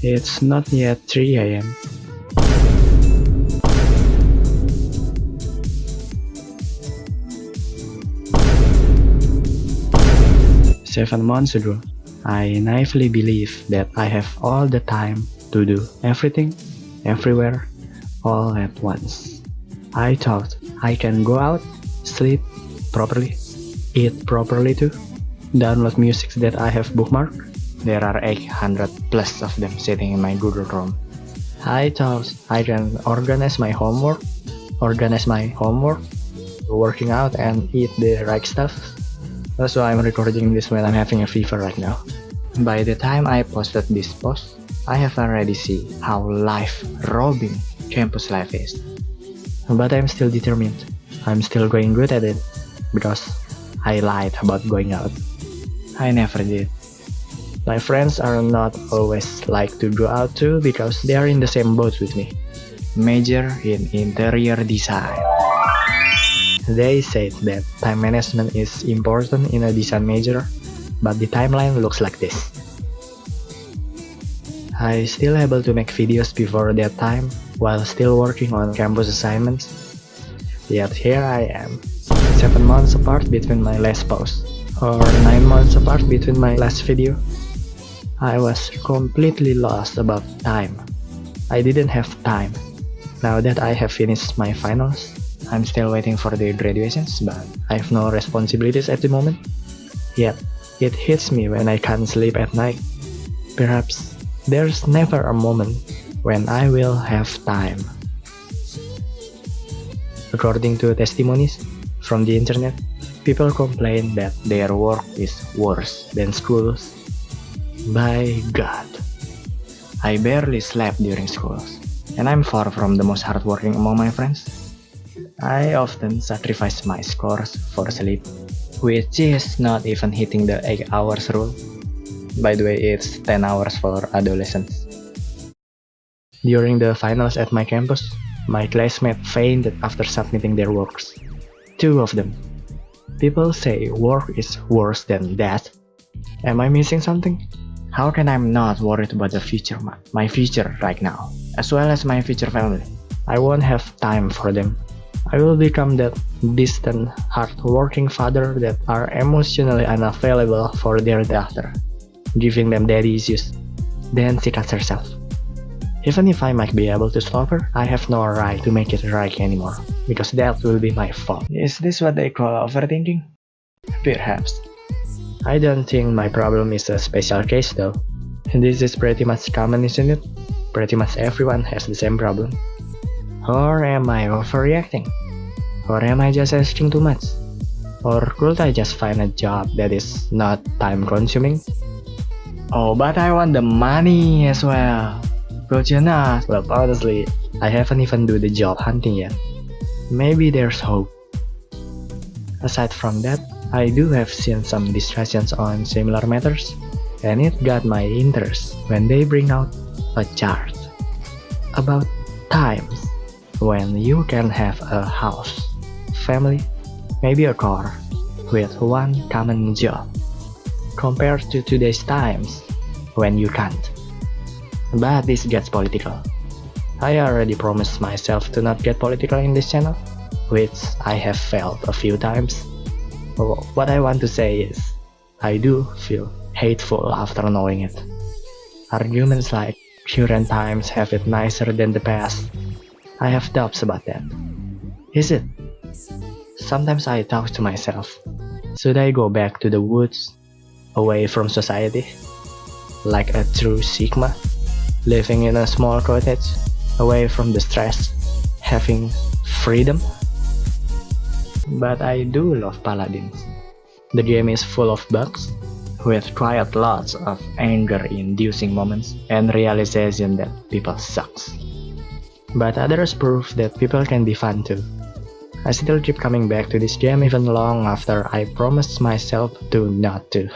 It's not yet 3 am. Seven months ago, I naively believed that I have all the time to do everything, everywhere, all at once. I thought I can go out, sleep properly, eat properly too, download music that I have bookmarked. There are 800 plus of them sitting in my Google Chrome. I thought I can organize my homework, organize my homework, working out and eat the right stuff. That's why I'm recording this when I'm having a fever right now. By the time I posted this post, I have already seen how life-robbing campus life is. But I'm still determined. I'm still going good at it because I lied about going out. I never did. My friends are not always like to go out too because they are in the same boat with me. Major in interior design. They said that time management is important in a design major, but the timeline looks like this. I still able to make videos before that time while still working on campus assignments. Yet here I am, 7 months apart between my last post, or 9 months apart between my last video. I was completely lost about time. I didn't have time. Now that I have finished my finals, I'm still waiting for the graduations, but I have no responsibilities at the moment. Yet, it hits me when I can't sleep at night. Perhaps there's never a moment when I will have time. According to testimonies from the internet, people complain that their work is worse than schools. By God, I barely slept during schools, and I'm far from the most hardworking among my friends. I often sacrifice my scores for sleep, which is not even hitting the 8 hours rule. By the way, it's 10 hours for adolescents. During the finals at my campus, my classmates fainted after submitting their works. Two of them. People say work is worse than that. Am I missing something? How can I not worried about the future, my future right now, as well as my future family? I won't have time for them I will become that distant, hard-working father that are emotionally unavailable for their daughter, giving them daddy issues. Then she cuts herself. Even if I might be able to stop her, I have no right to make it right anymore, because that will be my fault. Is this what they call overthinking? Perhaps. I don't think my problem is a special case though. And this is pretty much common isn't it? Pretty much everyone has the same problem. Or am I overreacting? Or am I just asking too much? Or could I just find a job that is not time consuming? Oh, but I want the money as well. Could you not? Well, honestly, I haven't even do the job hunting yet. Maybe there's hope. Aside from that, I do have seen some discussions on similar matters, and it got my interest when they bring out a chart about times when you can have a house, family, maybe a car, with one common job, compared to today's times when you can't. But this gets political. I already promised myself to not get political in this channel, which I have failed a few times. What I want to say is, I do feel hateful after knowing it. Arguments like current times have it nicer than the past I have doubts about that. Is it? Sometimes I talk to myself. Should I go back to the woods, away from society? Like a true Sigma, living in a small cottage, away from the stress, having freedom? But I do love Paladins. The game is full of bugs, with quite lots of anger-inducing moments and realization that people sucks. But others prove that people can be fun too. I still keep coming back to this game even long after I promised myself to not to.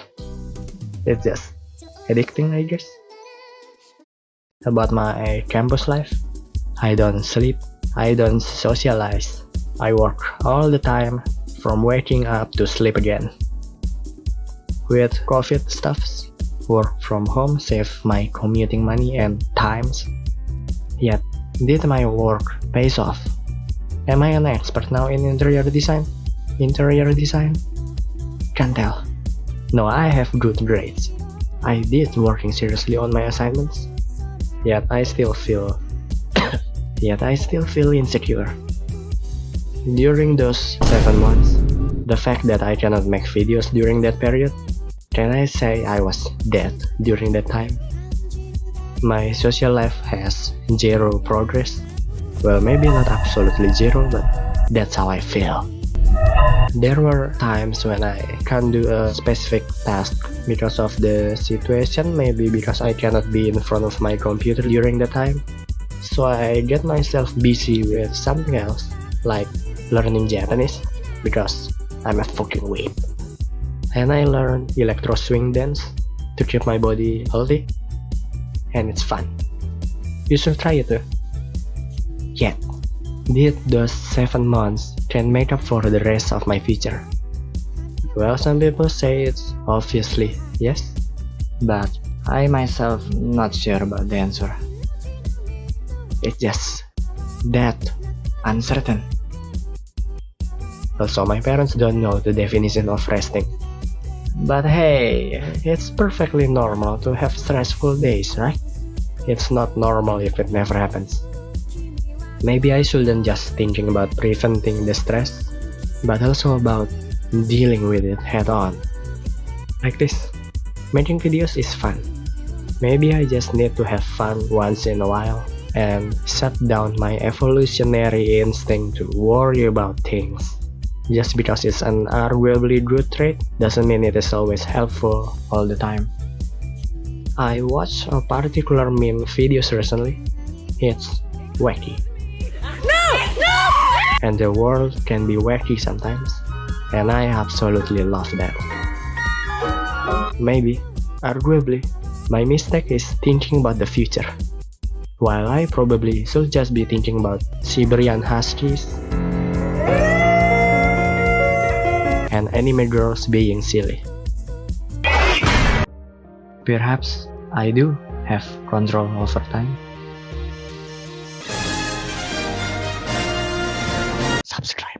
It's just addicting I guess. About my campus life, I don't sleep, I don't socialize. I work all the time, from waking up to sleep again. With COVID stuffs, work from home saved my commuting money and times. Yet, did my work pays off? Am I an expert now in interior design? Interior design? Can't tell. No, I have good grades. I did working seriously on my assignments. Yet I still feel yet I still feel insecure. During those 7 months, the fact that I cannot make videos during that period, can I say I was dead during that time? My social life has zero progress. Well, maybe not absolutely zero, but that's how I feel. There were times when I can't do a specific task because of the situation, maybe because I cannot be in front of my computer during the time. So I get myself busy with something else, like learning Japanese, because I'm a fucking weeb. And I learn electro swing dance to keep my body healthy and it's fun. You should try it eh? too. Yet, did those 7 months can make up for the rest of my future? Well, some people say it's obviously yes, but I myself not sure about the answer. It's just that uncertain. Also, my parents don't know the definition of resting. But hey, it's perfectly normal to have stressful days, right? It's not normal if it never happens. Maybe I shouldn't just thinking about preventing the stress, but also about dealing with it head on. Like this, making videos is fun. Maybe I just need to have fun once in a while and shut down my evolutionary instinct to worry about things. Just because it's an arguably good trait doesn't mean it is always helpful all the time. I watched a particular meme videos recently. It's wacky. No! No! And the world can be wacky sometimes. And I absolutely love that. Maybe, arguably, my mistake is thinking about the future. While I probably should just be thinking about Siberian Huskies and anime girls being silly. Perhaps I do have control over time. Subscribe.